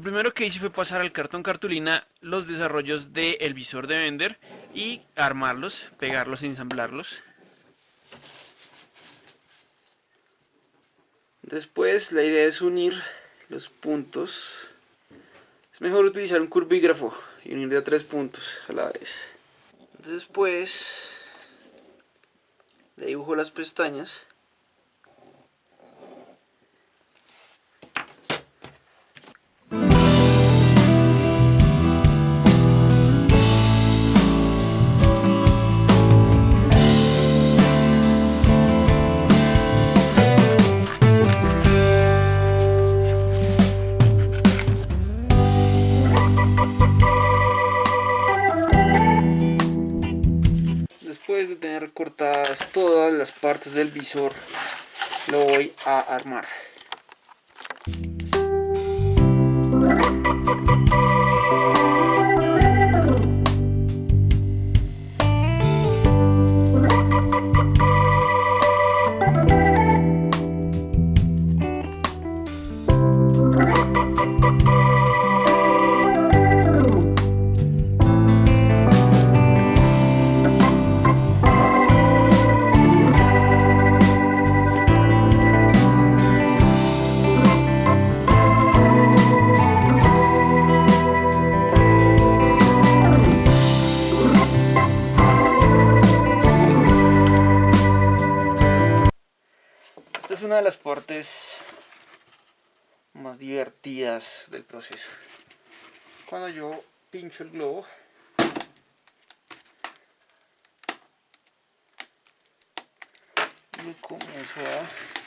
lo primero que hice fue pasar al cartón cartulina los desarrollos del visor de vender y armarlos, pegarlos, ensamblarlos. Después la idea es unir los puntos. Es mejor utilizar un curvígrafo y unir de a tres puntos a la vez. Después le dibujo las pestañas. Todas las partes del visor lo voy a armar una de las partes más divertidas del proceso. Cuando yo pincho el globo, y comienzo a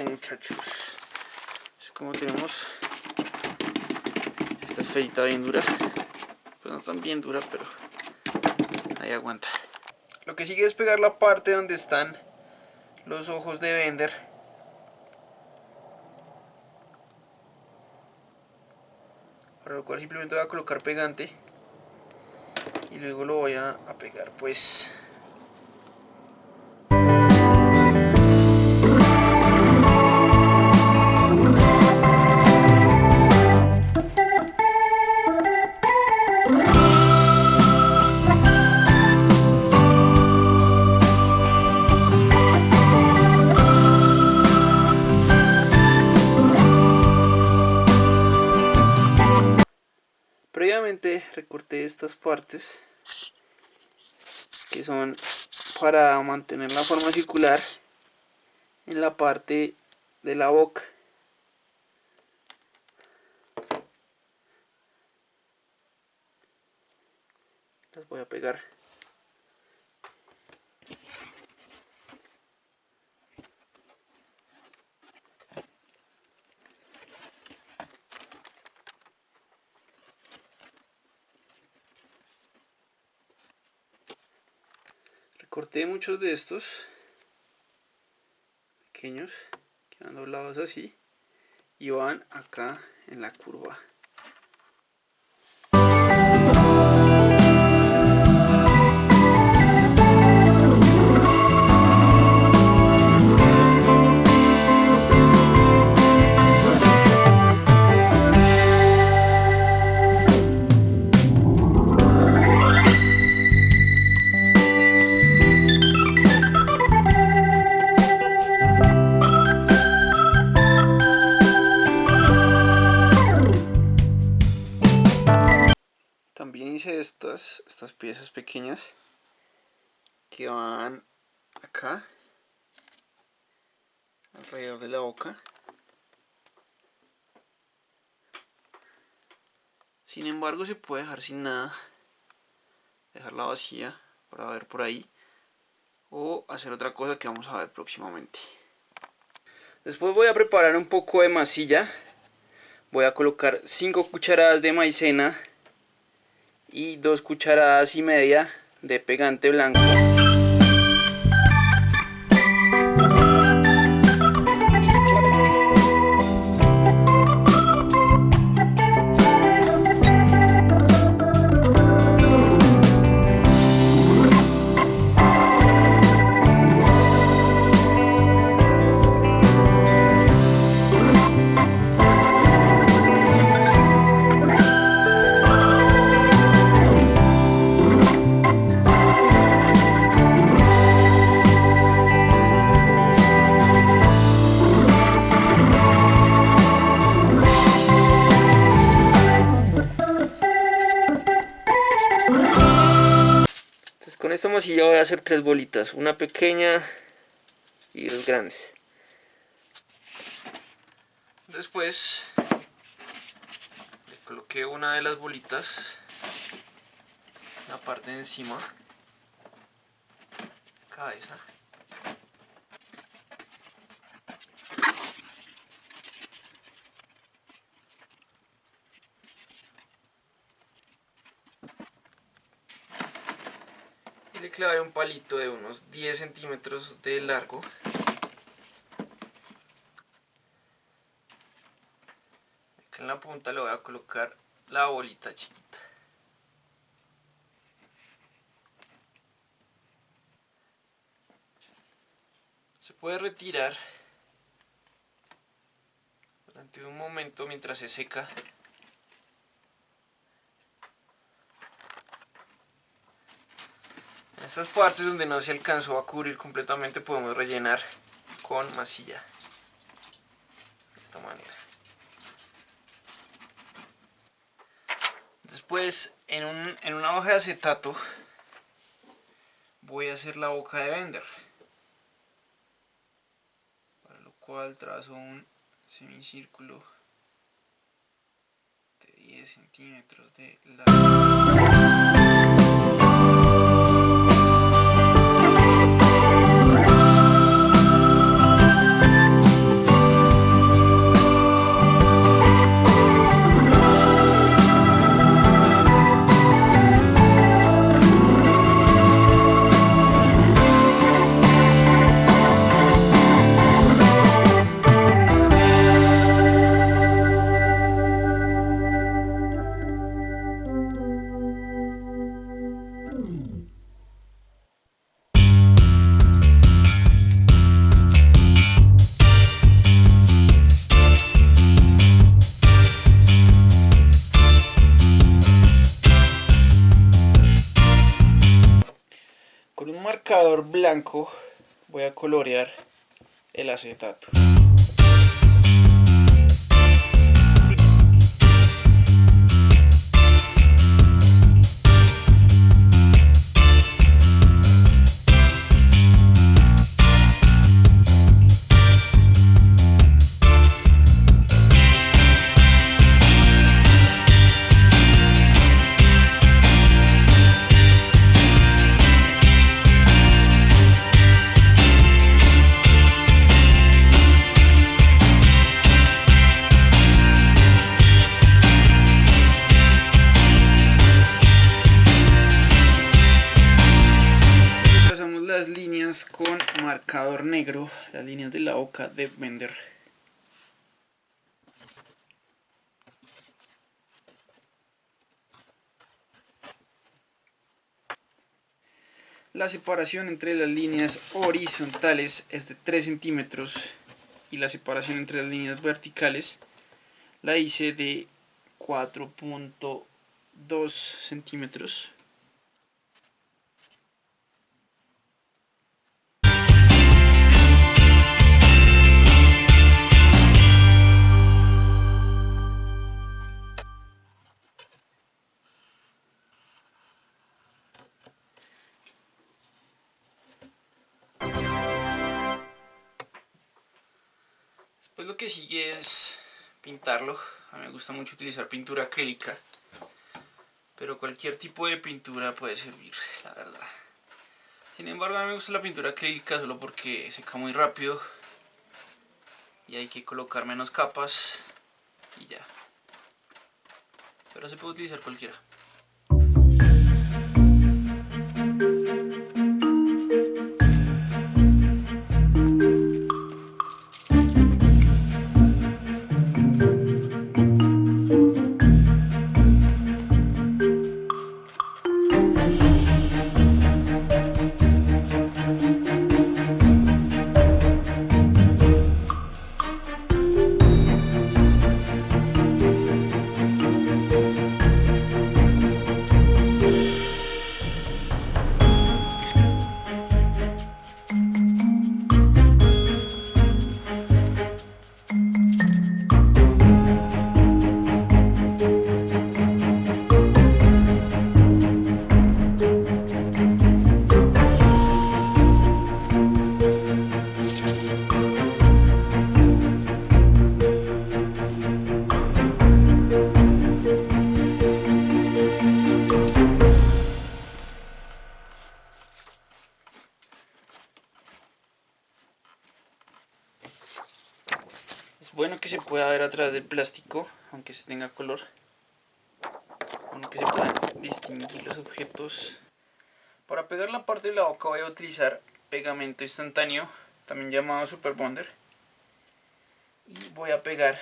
muchachos. Es como tenemos esta esferita bien dura. Pues no tan bien dura pero ahí aguanta. Lo que sigue es pegar la parte donde están los ojos de vender para lo cual simplemente voy a colocar pegante y luego lo voy a, a pegar pues para mantener la forma circular en la parte de la boca. Las voy a pegar corté muchos de estos pequeños que van doblados así y van acá en la curva estas, estas piezas pequeñas que van acá alrededor de la boca. Sin embargo se puede dejar sin nada, dejarla vacía para ver por ahí o hacer otra cosa que vamos a ver próximamente. Después voy a preparar un poco de masilla. Voy a colocar 5 cucharadas de maicena y 2 cucharadas y media de pegante blanco. Y yo voy a hacer tres bolitas, una pequeña y dos grandes. Después le coloqué una de las bolitas, la parte de encima, cabeza. Le clavé un palito de unos 10 centímetros de largo. Acá en la punta le voy a colocar la bolita chiquita. Se puede retirar durante un momento mientras se seca estas partes donde no se alcanzó a cubrir completamente podemos rellenar con masilla. De esta manera. Después en, en una hoja de acetato voy a hacer la boca de vender para lo cual trazo un semicírculo de 10 centímetros de largo voy a colorear el acetato. Marcador negro las líneas de la boca de vender La separación entre las líneas horizontales es de 3 centímetros y la separación entre las líneas verticales la hice de 4.2 centímetros. Que sigue es pintarlo. A mí me gusta mucho utilizar pintura acrílica. Pero cualquier tipo de pintura puede servir, la verdad. Sin embargo, a mí me gusta la pintura acrílica solo porque seca muy rápido. Y hay que colocar menos capas. Y ya. Pero se puede utilizar cualquiera. Pueda ver a través del plástico, aunque se tenga color. Bueno que se puedan distinguir los objetos. Para pegar la parte de la boca voy a utilizar pegamento instantáneo, también llamado Super Bonder. Y voy a pegar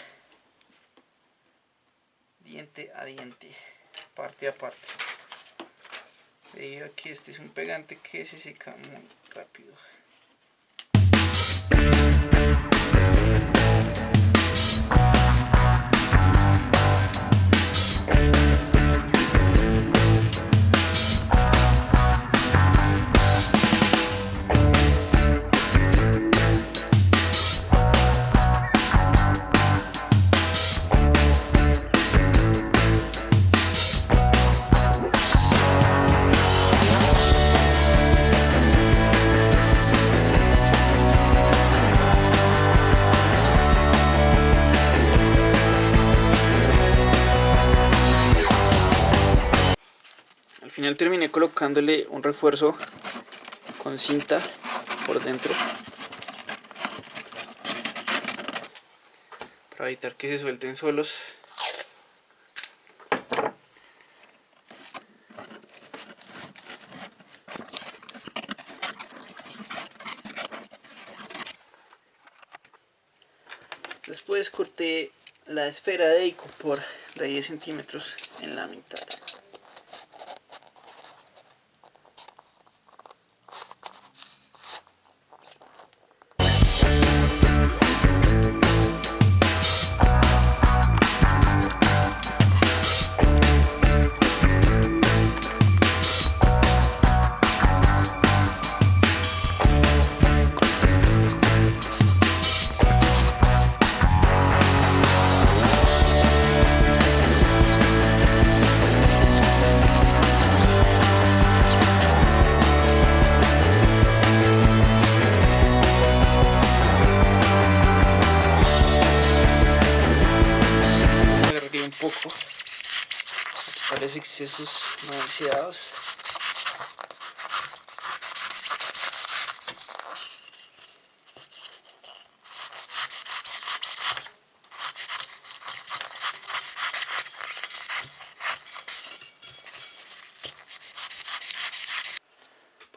diente a diente, parte a parte. Debido a que este es un pegante que se seca muy rápido. Terminé colocándole un refuerzo con cinta por dentro. Para evitar que se suelten solos después corté la esfera de ICO por de 10 centímetros en la mitad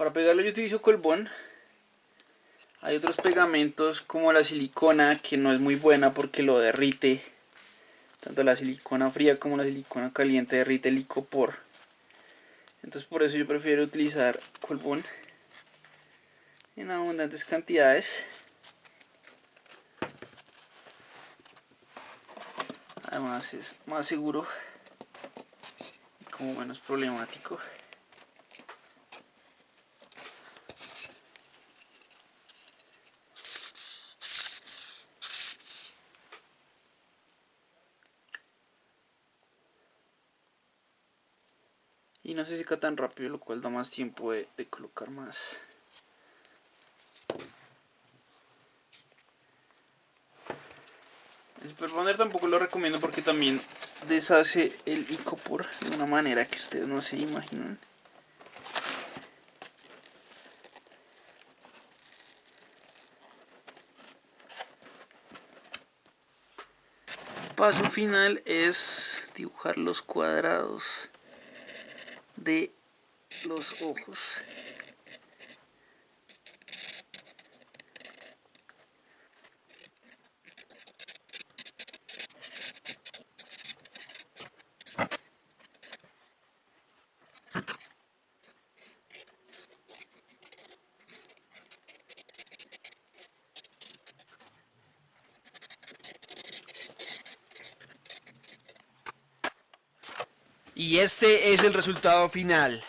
Para pegarlo yo utilizo colbón. Hay otros pegamentos como la silicona que no es muy buena porque lo derrite. Tanto la silicona fría como la silicona caliente derrite el licopor entonces por eso yo prefiero utilizar colbón en abundantes cantidades. Además es más seguro y como menos problemático no se seca tan rápido lo cual da más tiempo de, colocar más Super Bonder tampoco lo recomiendo porque también deshace el icopor de una manera que ustedes no se imaginan. Paso final es dibujar los cuadrados de los ojos. Y este es el resultado final.